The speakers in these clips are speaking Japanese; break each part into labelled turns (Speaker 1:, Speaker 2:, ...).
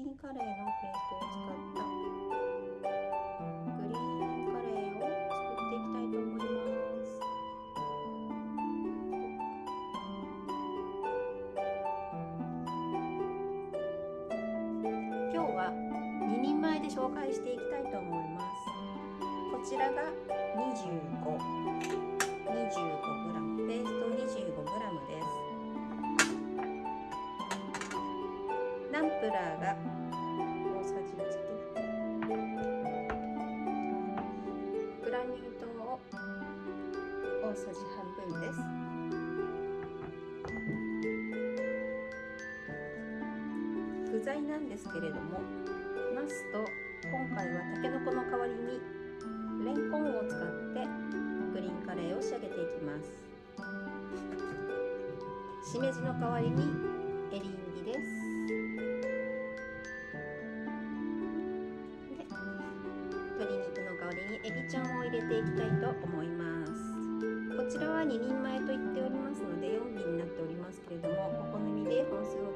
Speaker 1: ーンカレーのペーストを使った。グリーンカレーを作っていきたいと思います。今日は2人前で紹介していきたいと思います。こちらが 2525g ペースト 25g です。ナンプラーが大さじ半分です。具材なんですけれどもナスと今回はたけのこの代わりにレンコンを使ってグリーンカレーを仕上げていきます。しめじの代わりにエリンギです。で鶏肉の代わりにエビちゃんを入れていきたいと思います。ちらは2人前と言っておりますので4尾になっておりますけれどもお好みで本数を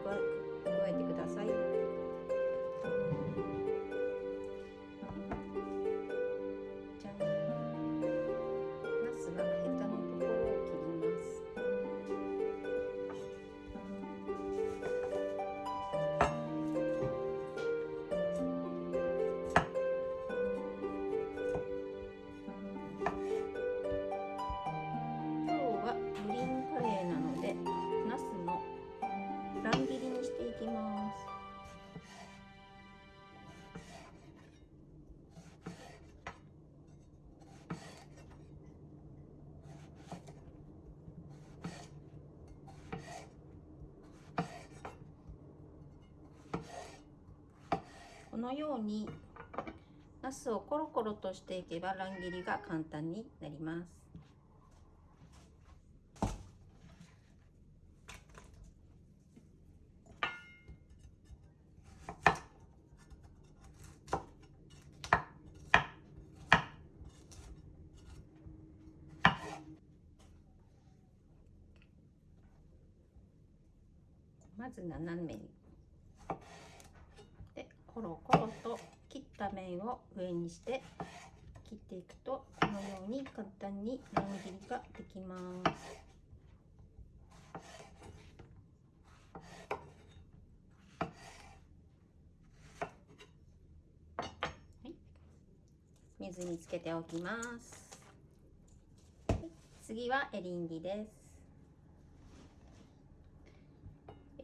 Speaker 1: このようにナスをコロコロとしていけば乱切りが簡単になります。まず斜めに。でコロコロと切った面を上にして切っていくとこのように簡単に乱切りができますはい水につけておきますはい次はエリンギです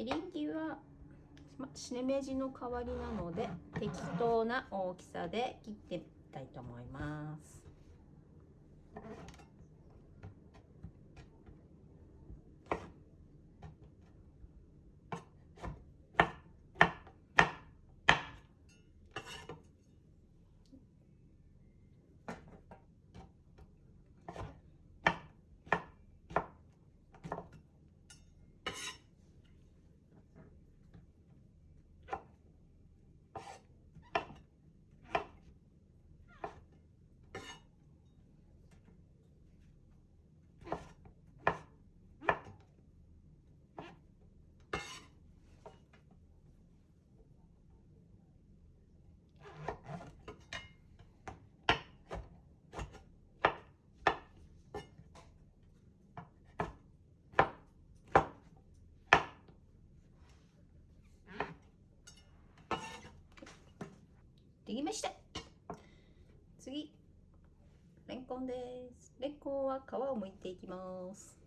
Speaker 1: エリンギはましめじの代わりなので適当な大きさで切ってみたいと思います。できました。次。レンコンです。レンコンは皮を剥いていきます。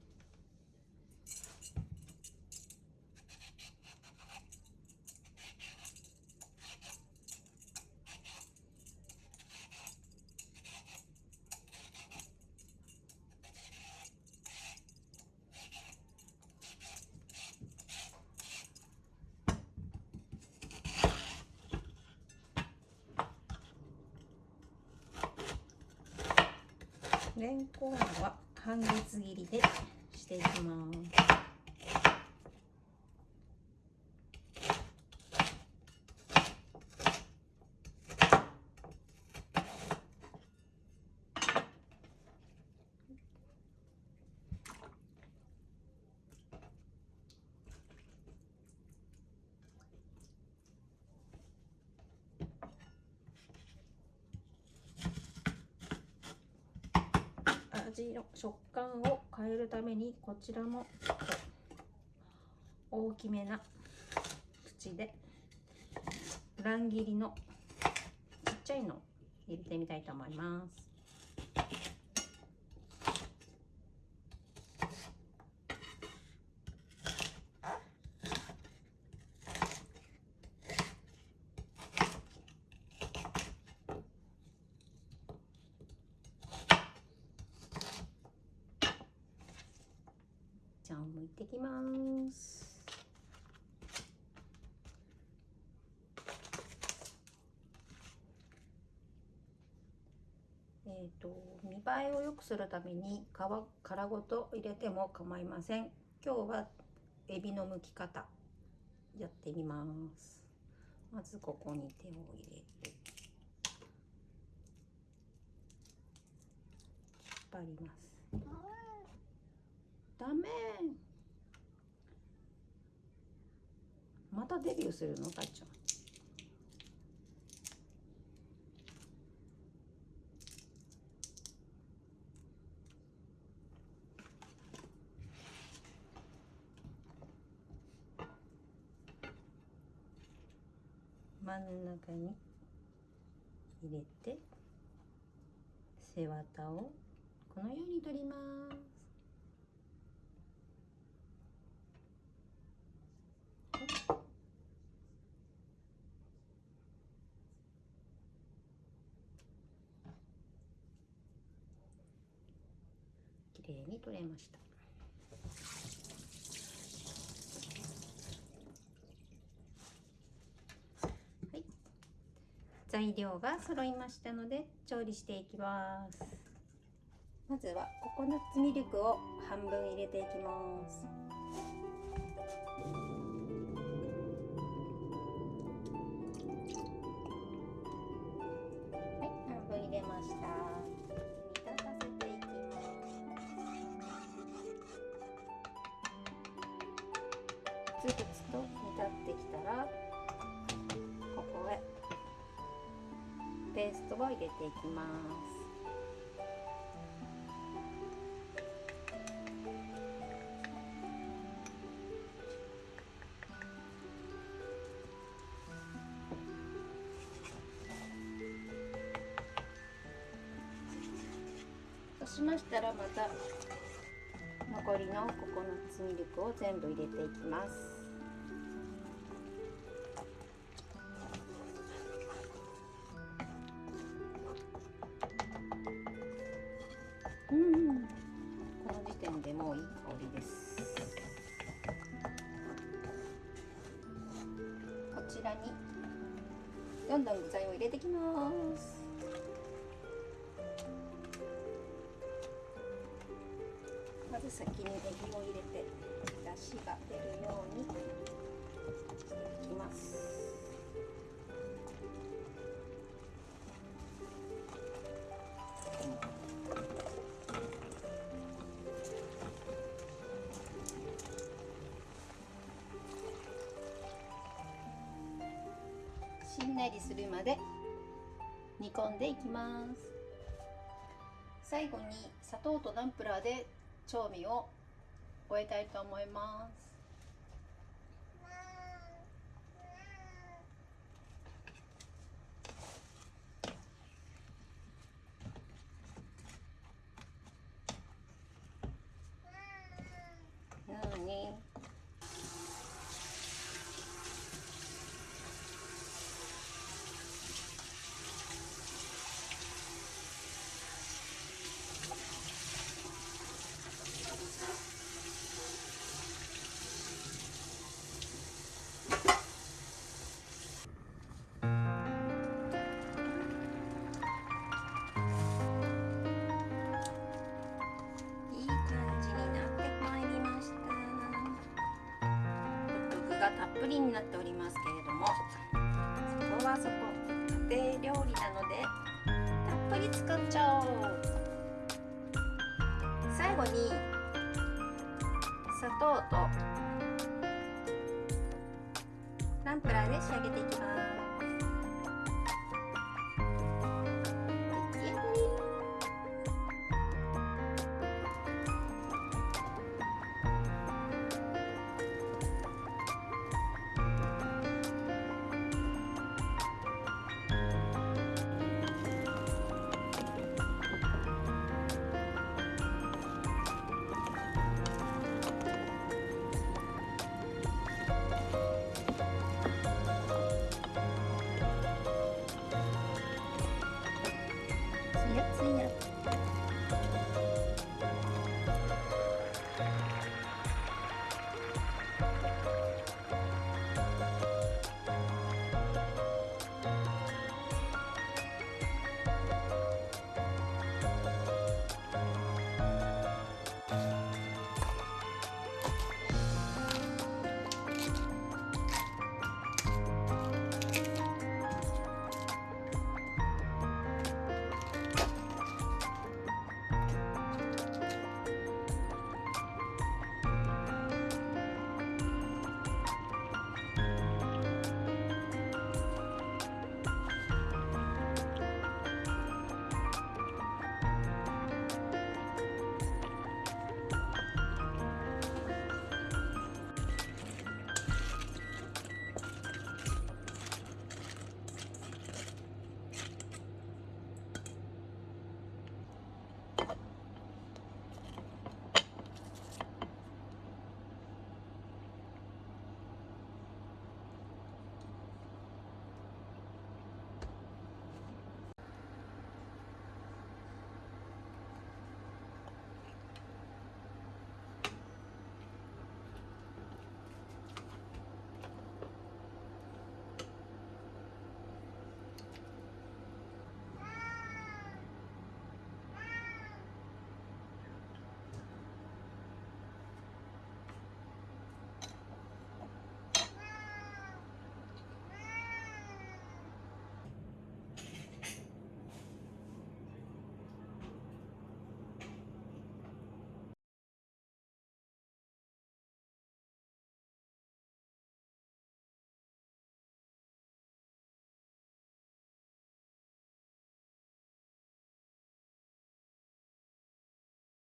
Speaker 1: レンコンは半月切りでしていきます。味の食感を変えるためにこちらも大きめな口で乱切りのちっちゃいの入れてみたいと思います。じゃあ剥いてきます。えーと、見栄えを良くするために皮殻ごと入れても構いません。今日はエビの剥き方やってみます。まずここに手を入れて引っ張ります。ダメ。またデビューするのたっちゃん真ん中に入れて背わたをこのように取りますきれいに取れました。材料が揃いましたので調理していきます。まずはココナッツミルクを半分入れていきます。つぶつと煮立ってきたらここへペーストを入れていきます。そうしましたらまた残りのココナッツミルクを全部入れていきます。ちらに。どんどん具材を入れてきます。まず先にネギを入れて出汁が出るようにしていきます。しんなりするまで煮込んでいきます。最後に砂糖とナンプラーで調味を終えたいと思います。プリンになっておりますけれどもそこはそこ家庭料理なのでたっぷり使っちゃおう。最後に砂糖とナンプラーで仕上げていきます。